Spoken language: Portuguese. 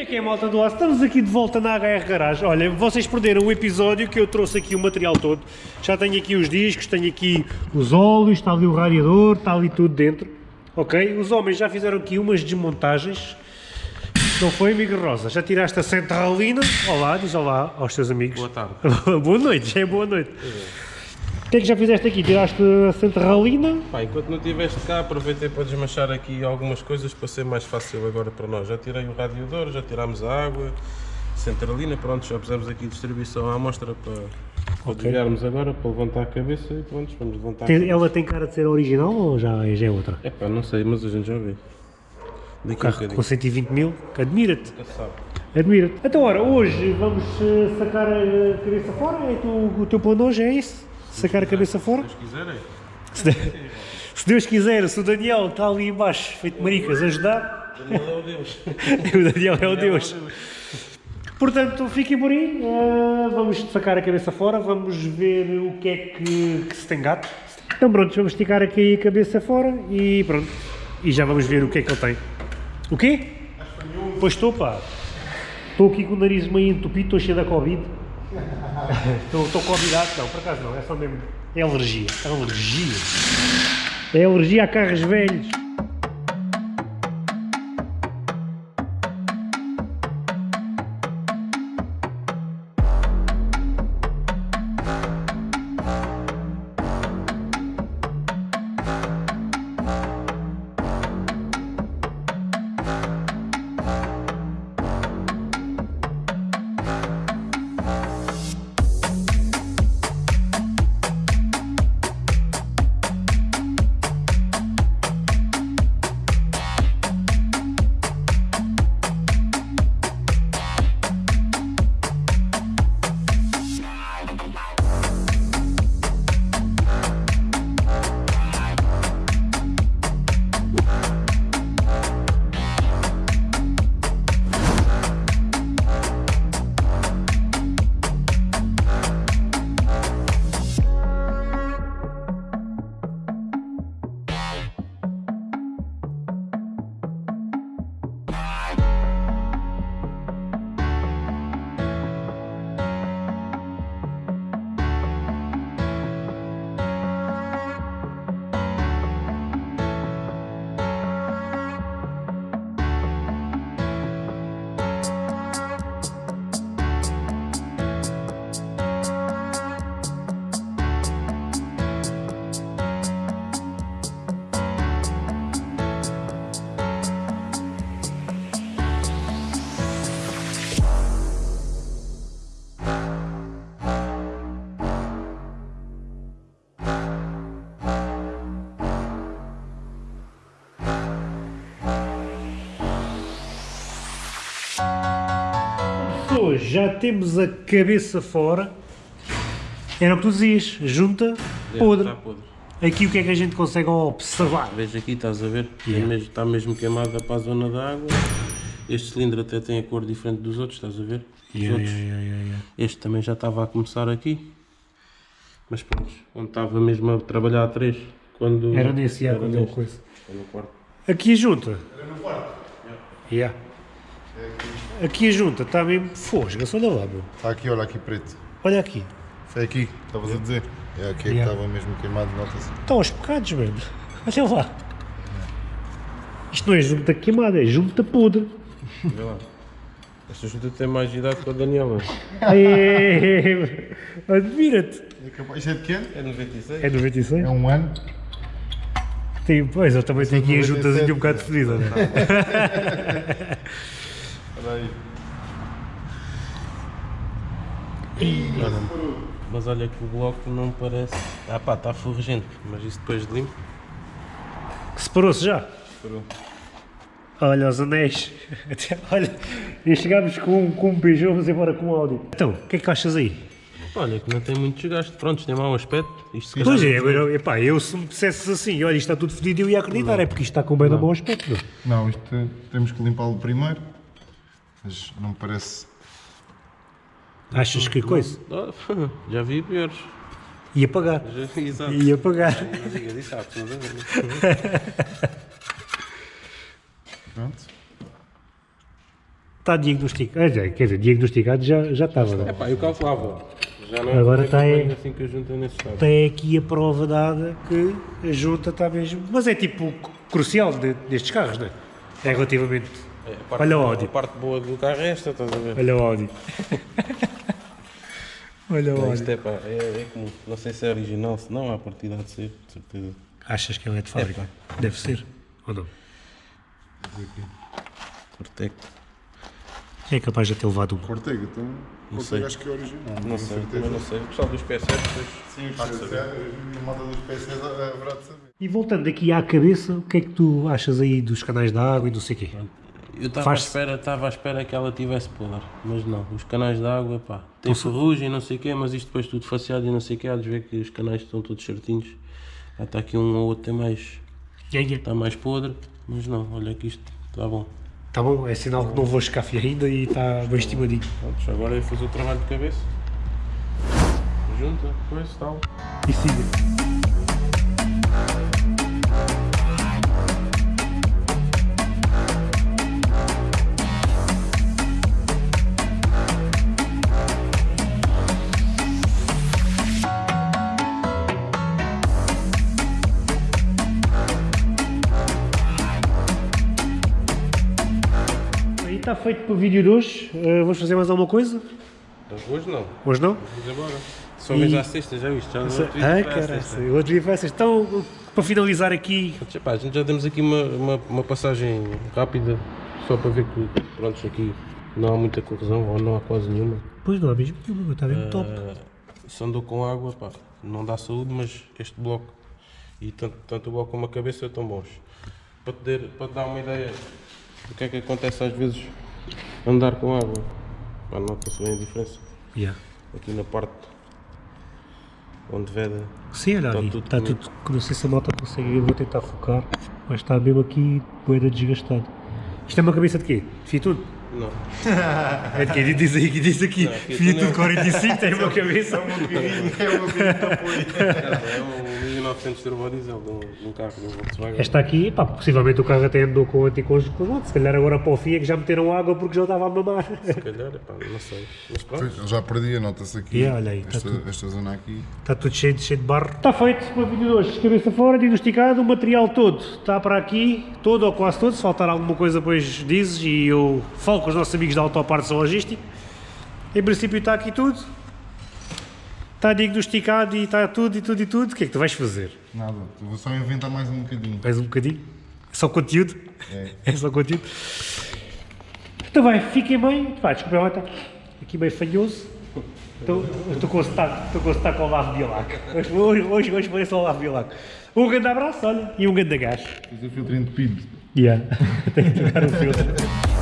é que é, malta do aço? Estamos aqui de volta na HR Garage. Olha, vocês perderam o episódio que eu trouxe aqui o material todo. Já tenho aqui os discos, tenho aqui os óleos, está ali o radiador, está ali tudo dentro. Ok? Os homens já fizeram aqui umas desmontagens. Não foi, amigo Rosa? Já tiraste a centralina? Olá, diz olá aos teus amigos. Boa tarde. boa noite, já é boa noite. O que é que já fizeste aqui? Tiraste a centralina? Pá, enquanto não estiveste cá, aproveitei para desmanchar aqui algumas coisas para ser mais fácil agora para nós. Já tirei o radiador, já tirámos a água, centralina, pronto, já pusemos aqui distribuição à amostra para, para Ok. desviarmos agora, para levantar a cabeça e pronto, vamos levantar a Tem- cabeça. ela tem cara de ser original ou já, já é outra? Epá, não sei, mas a gente já vê. Daqui um com 120 mil, admira-te. Admira-te. Então, ora, hoje vamos eh, sacar a cabeça fora? É tu, o teu plano hoje é isso? Sacar a cabeça fora? Se quiserem. Se, de- se Deus quiser, se o Daniel está ali embaixo, feito maricas, ajudar, Daniel é o Deus. o Daniel é o Deus. Portanto, fiquem por aí, eh, vamos sacar a cabeça fora, vamos ver o que é que, que se tem gato. Então pronto, vamos esticar aqui a cabeça fora e pronto. E já vamos ver o que é que ele tem. O quê? Pois estou, pá. Estou aqui com o nariz meio entupido, estou cheio da Covid. Estou, estou convidado, não, por acaso não, é só mesmo. É alergia. É alergia. É alergia a carros velhos. Pessoas, já temos a cabeça fora. Era o que tu dizias, junta, podre. Está podre. Aqui o que é que a gente consegue observar? Veja aqui, estás a ver? É Yeah. mesmo- está mesmo queimada para a zona da água. Este cilindro até tem a cor diferente dos outros, estás a ver? Os outros. Este também já estava a começar aqui. Mas pronto, onde estava mesmo a trabalhar a 3. Quando Era nesse eu neste. coisa. Era no quarto. Aqui a junta. Yeah. Aqui a junta está mesmo fosga, olha lá, meu. Está aqui, olha aqui preto. Olha aqui. Foi aqui, estavas a dizer? É aqui é que estava mesmo queimado, nota-se. Estão aos bocados, mano. Olha lá. Isto não é junta queimada, é junta podre. Vê lá. Esta junta tem mais idade que a Daniela. É, Admira-te. É capaz, isto é de que ano? É 96? É 96? É um ano. Tem, pois, eu também tenho aqui a 97. juntazinha um bocado fedida, né? Olha aí. Mas olha que o bloco não parece. Ah pá, está ferrugente, mas isso depois de limpo. Separou-se já? Separou. Olha os anéis. Até- Olha, e chegámos com, com um Peugeot, vamos embora com um Audi. Então, o que é que achas aí? Olha, que não tem muito desgaste. Pronto, tem mau aspecto. Isto se Pois calhar- é, agora, epá, eu se me dissesses assim, olha, isto está tudo fedido, eu ia acreditar, é porque isto está com bem da mau aspecto. meu. Não, isto temos que limpá-lo primeiro. Mas não me parece. Achas que coisa? Já vi piores. Ia pagar. Já- Exato. Ia pagar. Diga disso, há é? É. Pronto. Está diagnosticado. Ah, Quer dizer, diagnosticado já, já estava. não é? É pá, eu calculava. Já não Agora não tá aí. bem assim que a junta. Tem aqui a prova dada que a junta está mesmo. Mas é tipo crucial de- destes carros, não é? É relativamente. É, a parte Olha o boa- Audi. A parte boa do carro é esta, estás a ver? Olha o Audi. Olha o Não, Audi. é pá, é, é como, não sei se é original, se não, há partida de ser, de certeza. Achas que ele é de fábrica? Deve ser. Ou não? Cortec, É capaz de ter levado um. Ortega, então. sei. Ortega acho que é original. não tenho sei, também não sei. O pessoal dos PSS depois. Sim, a moda dos PCs haverá de saber. E voltando aqui à cabeça, o que é que tu achas aí dos canais de água e não sei o quê? Eu estava à espera, estava à espera que ela tivesse podre, mas não, os canais de água, pá, tem ferrugem e não sei o quê, mas isto depois tudo faceado e não sei o quê, há de ver que os canais estão todos certinhos. Já está aqui um ou outro tem mais, está mais podre, mas não, olha que isto está bom. Tá bom, é sinal que não vou escafe ainda e está bem estimadinho. Pronto, agora é fazer o trabalho de cabeça. Junta, coisa, tal. E siga. Está feito para o vídeo de hoje. Uh, vamos fazer mais alguma coisa? Hoje não, Hoje não? vamos embora. Só E- à sexta, já viste? Já Ai, caralho, o outro dia foi essa. Então, para finalizar aqui, Epá, a gente já temos aqui uma, uma, uma passagem rápida, só para ver que, pronto, aqui não há muita corrosão, ou não há quase nenhuma. pois não há mesmo nenhuma, está bem top. Eh, se andou com água, pá, não dá saúde, mas este bloco, e tanto, tanto o bloco como a cabeça estão bons. Para te, para te dar uma ideia o que é que acontece às vezes andar com água? para notar se bem a diferença. Yeah. Aqui na parte onde veda. Sim, olha, está, ali, tudo, está tudo, Não sei se a moto consegue, eu vou tentar focar, mas está mesmo aqui poeira desgastado. Isto é uma cabeça de quê? Fitudo? Não. É de quem Diz aqui, diz aqui. Fitudo 45 é- tem uma cabeça. É um bocadinho, é um bocadinho de apoio. É 900 turbodiesel de um, de um carro de um Volkswagen. Esta aqui, pá, possivelmente o carro até é andou com anticongelante, se calhar agora para o FIA que já meteram água porque já estava a mamar. Se calhar, pá, não sei. Mas pronto. Já perdi, anota-se aqui. Olha aí, tá esta, está tudo, esta zona aqui. Está tudo cheio, cheio de barro. Está feito, uma vídeo de hoje. Cabeça fora, diagnosticado, o material todo está para aqui, todo ou quase todo. Se faltar alguma coisa, depois dizes e eu falo com os nossos amigos da Autopartes Logística. Em princípio está aqui tudo. Está diagnosticado e está tudo e tudo e tudo. O que é que tu vais fazer? Nada, vou só inventar mais um bocadinho. Mais um bocadinho? É só conteúdo? É. É só conteúdo? Então bem, fiquem bem. Pá, desculpa lá, está aqui meio fanhoso. Estou estou com o sotaque, estou com o Olavo Bielac. Hoje, hoje, hoje, hoje parece o Olavo Bielac. Um grande abraço, olha, e um grande gás. Fiz o filtro entupido. Yeah. Tenho que trocar o filtro.